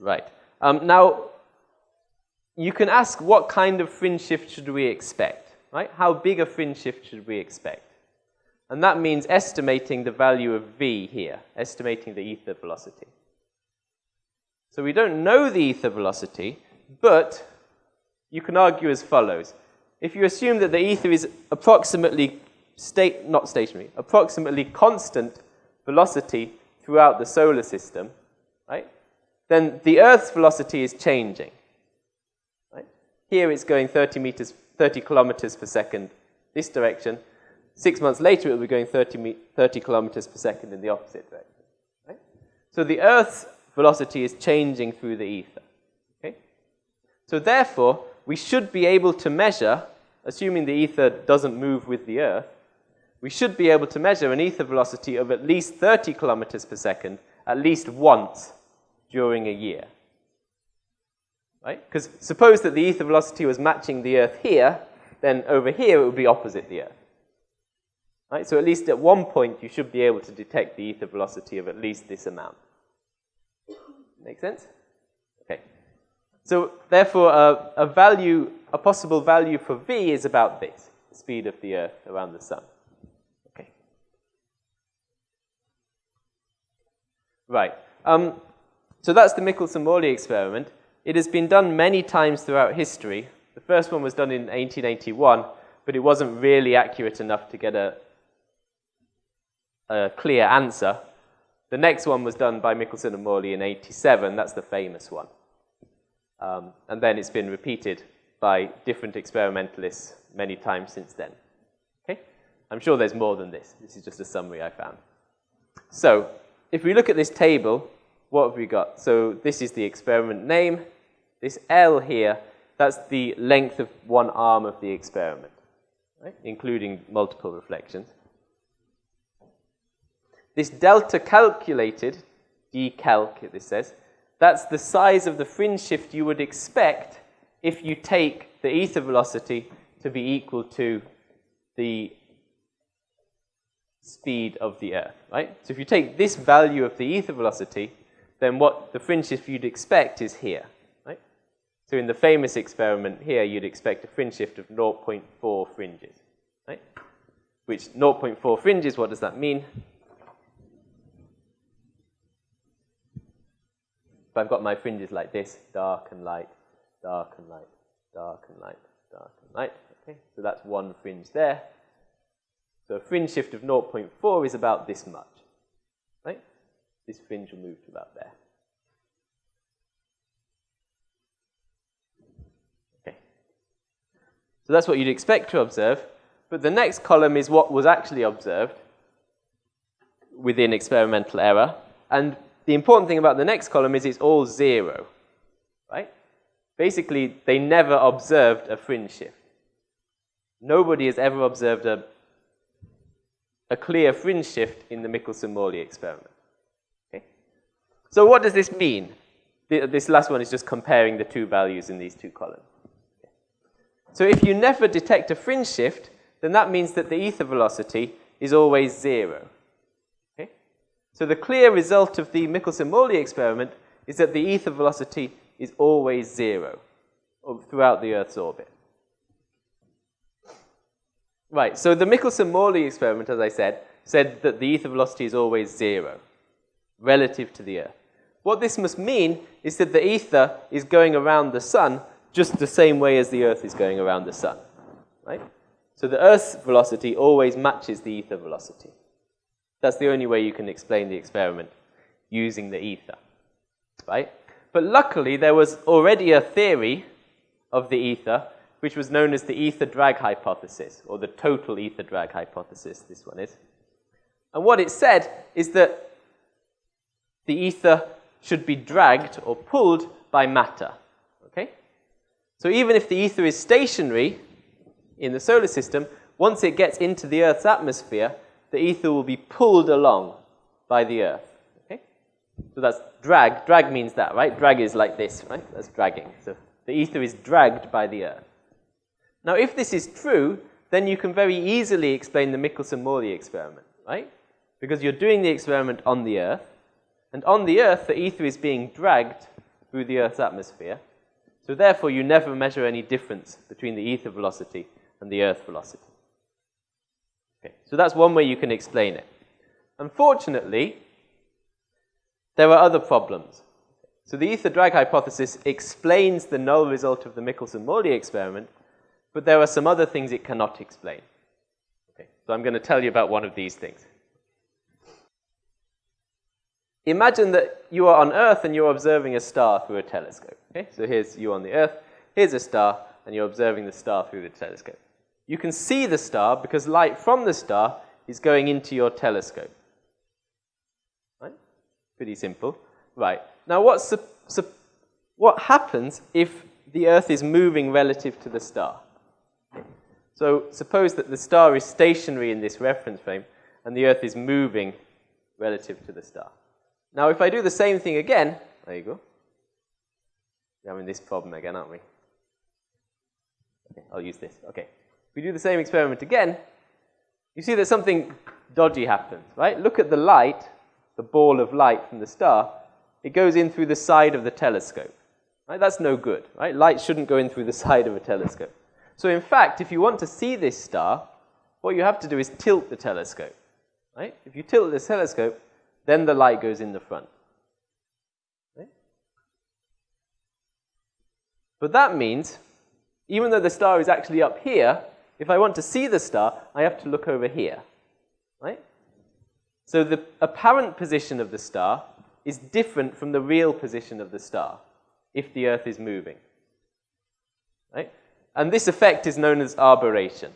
Right. Um, now, you can ask what kind of fringe shift should we expect, right? How big a fringe shift should we expect? And that means estimating the value of v here, estimating the ether velocity. So we don't know the ether velocity, but you can argue as follows. If you assume that the ether is approximately state, not stationary, approximately constant velocity throughout the solar system, right? Then the Earth's velocity is changing. Right? Here it's going 30 meters, 30 kilometers per second this direction. Six months later, it will be going 30, 30 kilometers per second in the opposite direction. Right? So the Earth's velocity is changing through the ether. Okay? So therefore, we should be able to measure, assuming the ether doesn't move with the Earth, we should be able to measure an ether velocity of at least 30 kilometers per second at least once during a year. Right? Because suppose that the ether velocity was matching the Earth here, then over here it would be opposite the Earth. Right? So at least at one point you should be able to detect the ether velocity of at least this amount. Make sense? Okay. So therefore, uh, a value, a possible value for v is about this, the speed of the Earth around the Sun. Okay. Right. Um, so that's the Michelson-Morley experiment. It has been done many times throughout history. The first one was done in 1881, but it wasn't really accurate enough to get a, a clear answer. The next one was done by Michelson and Morley in 87. That's the famous one. Um, and then it's been repeated by different experimentalists many times since then. Okay? I'm sure there's more than this. This is just a summary I found. So, if we look at this table, what have we got? So this is the experiment name. This L here, that's the length of one arm of the experiment, right? including multiple reflections. This delta calculated, decalc, this says, that's the size of the fringe shift you would expect if you take the ether velocity to be equal to the speed of the Earth, right? So if you take this value of the ether velocity, then what the fringe shift you'd expect is here, right? So in the famous experiment here, you'd expect a fringe shift of 0.4 fringes, right? Which 0.4 fringes, what does that mean? If I've got my fringes like this, dark and light, dark and light, dark and light, dark and light, okay? So that's one fringe there. So a fringe shift of 0.4 is about this much, right? This fringe will move to about there. Okay. So that's what you'd expect to observe. But the next column is what was actually observed within experimental error. And the important thing about the next column is it's all zero, right? Basically, they never observed a fringe shift. Nobody has ever observed a, a clear fringe shift in the Michelson-Morley experiment. Okay? So what does this mean? This last one is just comparing the two values in these two columns. So if you never detect a fringe shift, then that means that the ether velocity is always zero. So the clear result of the Michelson-Morley experiment is that the ether velocity is always zero throughout the Earth's orbit. Right, so the Michelson-Morley experiment, as I said, said that the ether velocity is always zero relative to the Earth. What this must mean is that the ether is going around the sun just the same way as the Earth is going around the sun, right? So the Earth's velocity always matches the ether velocity. That's the only way you can explain the experiment using the ether, right? But luckily, there was already a theory of the ether, which was known as the ether drag hypothesis, or the total ether drag hypothesis, this one is. And what it said is that the ether should be dragged or pulled by matter, okay? So even if the ether is stationary in the solar system, once it gets into the Earth's atmosphere, the ether will be pulled along by the earth. Okay? So that's drag. Drag means that, right? Drag is like this, right? That's dragging. So the ether is dragged by the earth. Now, if this is true, then you can very easily explain the Michelson-Morley experiment, right? Because you're doing the experiment on the earth, and on the earth, the ether is being dragged through the Earth's atmosphere. So therefore, you never measure any difference between the ether velocity and the Earth velocity. Okay, so that's one way you can explain it. Unfortunately, there are other problems. So the ether drag hypothesis explains the null result of the Michelson-Morley experiment, but there are some other things it cannot explain. Okay, so I'm going to tell you about one of these things. Imagine that you are on Earth and you're observing a star through a telescope. Okay, so here's you on the Earth, here's a star, and you're observing the star through the telescope. You can see the star because light from the star is going into your telescope. Right? Pretty simple. Right. Now, what's, what happens if the Earth is moving relative to the star? So suppose that the star is stationary in this reference frame and the Earth is moving relative to the star. Now, if I do the same thing again, there you go. We're having this problem again, aren't we? Okay, I'll use this. Okay. If we do the same experiment again, you see that something dodgy happens, right? Look at the light, the ball of light from the star. It goes in through the side of the telescope. Right? That's no good, right? Light shouldn't go in through the side of a telescope. So in fact, if you want to see this star, what you have to do is tilt the telescope. Right? If you tilt the telescope, then the light goes in the front. Right? But that means, even though the star is actually up here, if I want to see the star, I have to look over here. Right? So the apparent position of the star is different from the real position of the star if the Earth is moving. Right? And this effect is known as aberration.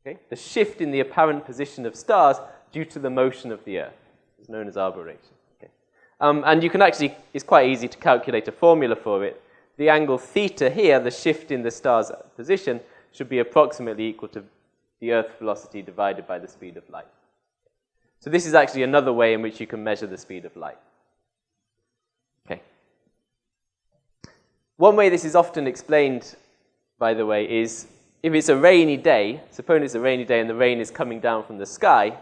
Okay? The shift in the apparent position of stars due to the motion of the Earth known as aberration. Okay? Um, and you can actually, it's quite easy to calculate a formula for it. The angle theta here, the shift in the star's position, should be approximately equal to the Earth velocity divided by the speed of light. So this is actually another way in which you can measure the speed of light. Okay. One way this is often explained by the way, is if it's a rainy day, suppose it's a rainy day and the rain is coming down from the sky,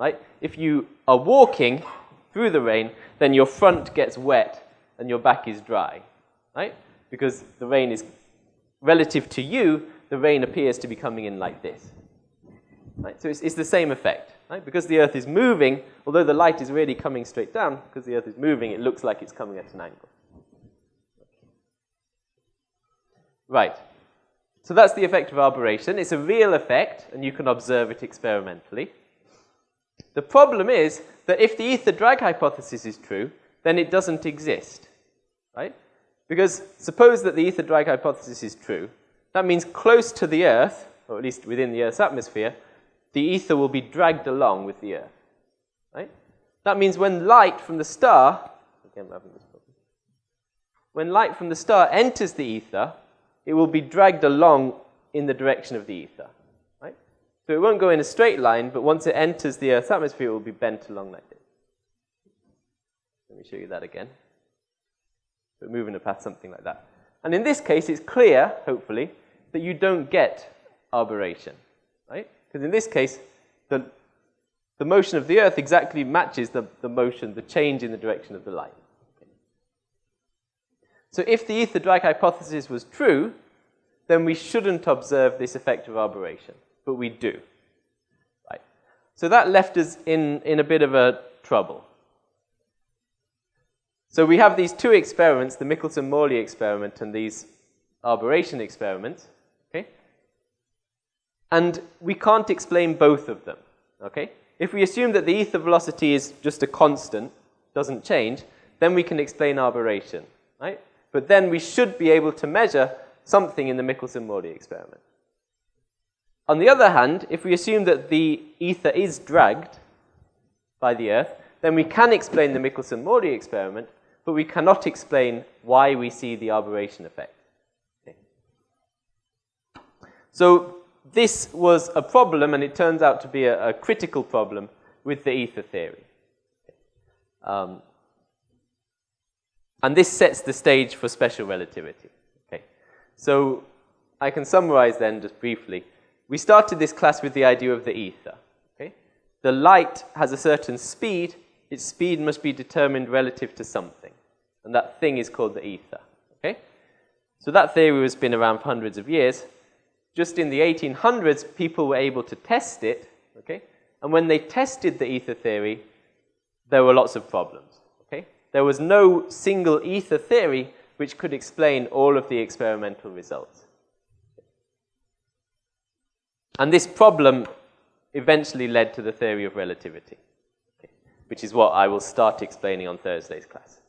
right? If you are walking through the rain, then your front gets wet and your back is dry, right? Because the rain is, relative to you, the rain appears to be coming in like this. Right? So it's, it's the same effect. Right? Because the Earth is moving, although the light is really coming straight down, because the Earth is moving, it looks like it's coming at an angle. Right. So that's the effect of aberration. It's a real effect, and you can observe it experimentally. The problem is that if the ether drag hypothesis is true, then it doesn't exist, right? Because suppose that the ether drag hypothesis is true, that means close to the Earth, or at least within the Earth's atmosphere, the ether will be dragged along with the Earth, right? That means when light from the star, again. When light from the star enters the ether, it will be dragged along in the direction of the ether. So it won't go in a straight line, but once it enters the Earth's atmosphere, it will be bent along like this. Let me show you that again. So moving a path something like that. And in this case, it's clear, hopefully, that you don't get aberration. Right? Because in this case, the, the motion of the Earth exactly matches the, the motion, the change in the direction of the light. So if the ether drag hypothesis was true, then we shouldn't observe this effect of aberration, but we do. Right. So that left us in, in a bit of a trouble. So we have these two experiments, the Michelson-Morley experiment and these aberration experiments, okay? And we can't explain both of them, okay? If we assume that the ether velocity is just a constant, doesn't change, then we can explain aberration, right? But then we should be able to measure something in the Michelson-Morley experiment. On the other hand, if we assume that the ether is dragged by the Earth, then we can explain the Michelson-Morley experiment, but we cannot explain why we see the aberration effect. Okay. So this was a problem, and it turns out to be a, a critical problem with the ether theory. Um, and this sets the stage for special relativity. Okay. So I can summarize then just briefly. We started this class with the idea of the ether. Okay. The light has a certain speed. Its speed must be determined relative to something. And that thing is called the ether. Okay? So that theory has been around for hundreds of years. Just in the 1800s, people were able to test it. Okay? And when they tested the ether theory, there were lots of problems. Okay? There was no single ether theory which could explain all of the experimental results. And this problem eventually led to the theory of relativity, which is what I will start explaining on Thursday's class.